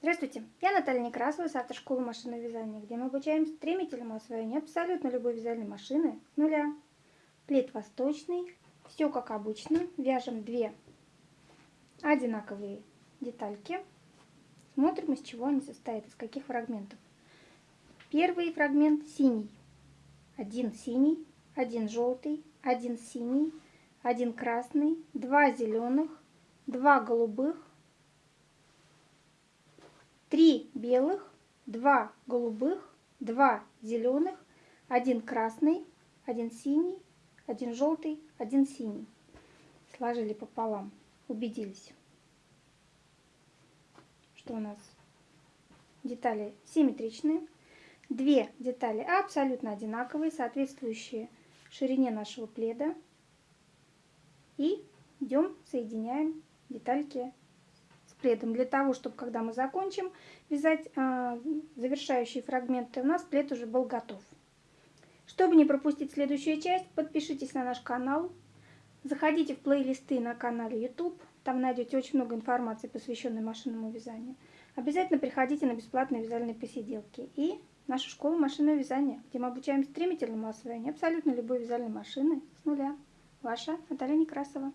Здравствуйте, я Наталья Некрасова с автошколы машинного вязания, где мы обучаем стремительному освоению абсолютно любой вязальной машины с нуля. Плед восточный, все как обычно, вяжем две одинаковые детальки. Смотрим, из чего они состоят, из каких фрагментов. Первый фрагмент синий, один синий, один желтый, один синий, один красный, два зеленых, два голубых, три белых, два голубых, два зеленых, один красный, один синий, один желтый, один синий. Сложили пополам, убедились, что у нас детали симметричные. Две детали абсолютно одинаковые, соответствующие ширине нашего пледа. И идем, соединяем детальки пледом. Для того, чтобы когда мы закончим вязать э, завершающие фрагменты, у нас плед уже был готов. Чтобы не пропустить следующую часть, подпишитесь на наш канал. Заходите в плейлисты на канале YouTube. Там найдете очень много информации, посвященной машинному вязанию. Обязательно приходите на бесплатные вязальные посиделки. И нашу школу машинного вязания, где мы обучаем стремительному освоению абсолютно любой вязальной машины с нуля. Ваша Наталья Некрасова.